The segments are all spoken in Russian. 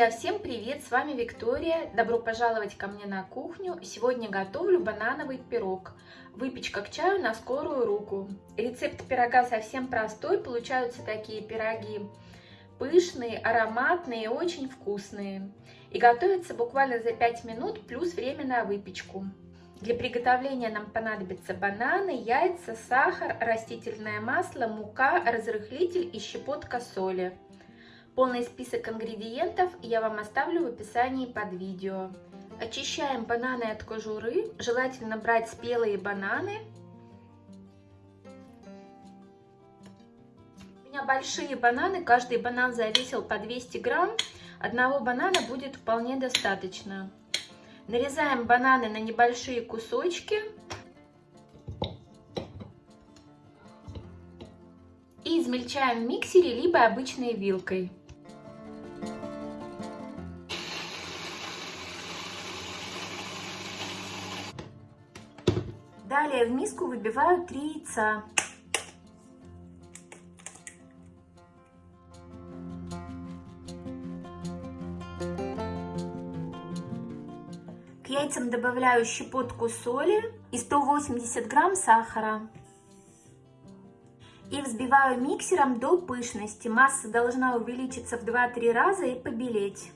Друзья, всем привет! С вами Виктория. Добро пожаловать ко мне на кухню. Сегодня готовлю банановый пирог. Выпечка к чаю на скорую руку. Рецепт пирога совсем простой. Получаются такие пироги пышные, ароматные, очень вкусные. И готовятся буквально за 5 минут плюс время на выпечку. Для приготовления нам понадобятся бананы, яйца, сахар, растительное масло, мука, разрыхлитель и щепотка соли. Полный список ингредиентов я вам оставлю в описании под видео. Очищаем бананы от кожуры. Желательно брать спелые бананы. У меня большие бананы, каждый банан завесил по 200 грамм. Одного банана будет вполне достаточно. Нарезаем бананы на небольшие кусочки. И измельчаем в миксере, либо обычной вилкой. Далее в миску выбиваю 3 яйца. К яйцам добавляю щепотку соли и 180 грамм сахара. И взбиваю миксером до пышности. Масса должна увеличиться в 2-3 раза и побелеть.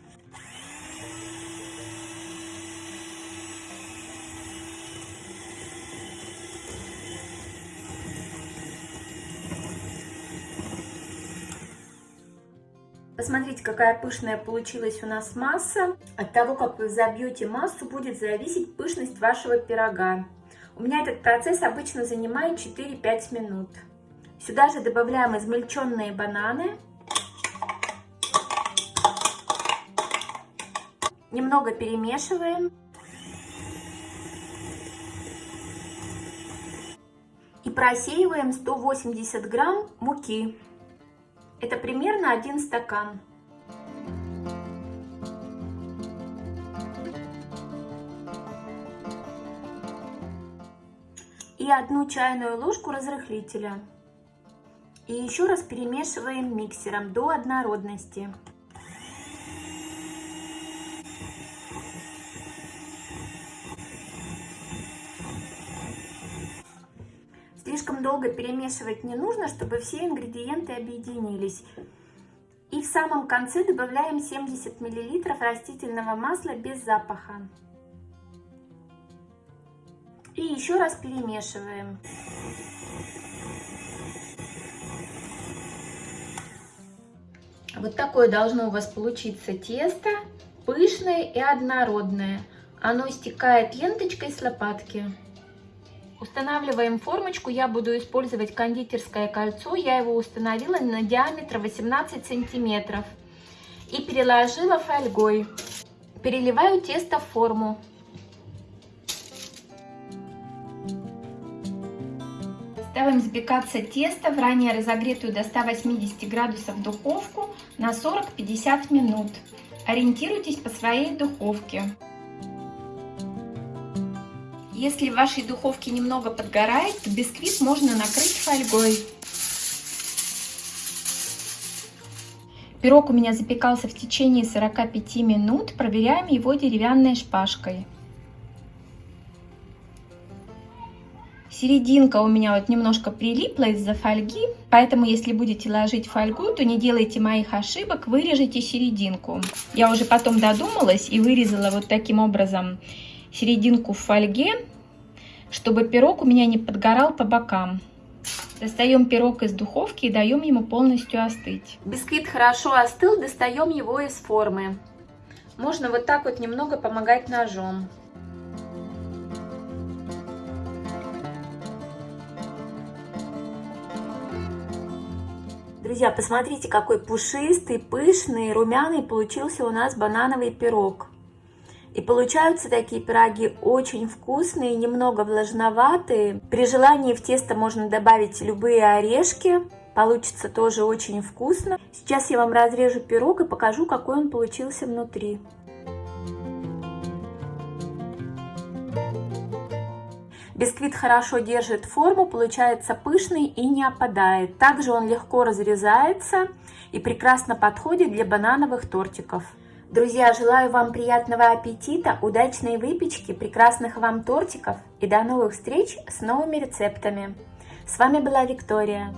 Посмотрите, какая пышная получилась у нас масса. От того, как вы забьете массу, будет зависеть пышность вашего пирога. У меня этот процесс обычно занимает 4-5 минут. Сюда же добавляем измельченные бананы. Немного перемешиваем. И просеиваем 180 грамм муки. Это примерно один стакан. И одну чайную ложку разрыхлителя. И еще раз перемешиваем миксером до однородности. Слишком долго перемешивать не нужно, чтобы все ингредиенты объединились. И в самом конце добавляем 70 мл растительного масла без запаха. И еще раз перемешиваем. Вот такое должно у вас получиться тесто, пышное и однородное. Оно стекает ленточкой с лопатки. Устанавливаем формочку. Я буду использовать кондитерское кольцо. Я его установила на диаметр 18 сантиметров. И переложила фольгой. Переливаю тесто в форму. Ставим запекаться тесто в ранее разогретую до 180 градусов духовку на 40-50 минут. Ориентируйтесь по своей духовке. Если в вашей духовке немного подгорает, то бисквит можно накрыть фольгой. Пирог у меня запекался в течение 45 минут. Проверяем его деревянной шпажкой. Серединка у меня вот немножко прилипла из-за фольги, поэтому если будете ложить фольгу, то не делайте моих ошибок, вырежите серединку. Я уже потом додумалась и вырезала вот таким образом серединку в фольге чтобы пирог у меня не подгорал по бокам. Достаем пирог из духовки и даем ему полностью остыть. Бисквит хорошо остыл, достаем его из формы. Можно вот так вот немного помогать ножом. Друзья, посмотрите, какой пушистый, пышный, румяный получился у нас банановый пирог. И получаются такие пироги очень вкусные, немного влажноватые. При желании в тесто можно добавить любые орешки. Получится тоже очень вкусно. Сейчас я вам разрежу пирог и покажу, какой он получился внутри. Бисквит хорошо держит форму, получается пышный и не опадает. Также он легко разрезается и прекрасно подходит для банановых тортиков. Друзья, желаю вам приятного аппетита, удачной выпечки, прекрасных вам тортиков и до новых встреч с новыми рецептами. С вами была Виктория.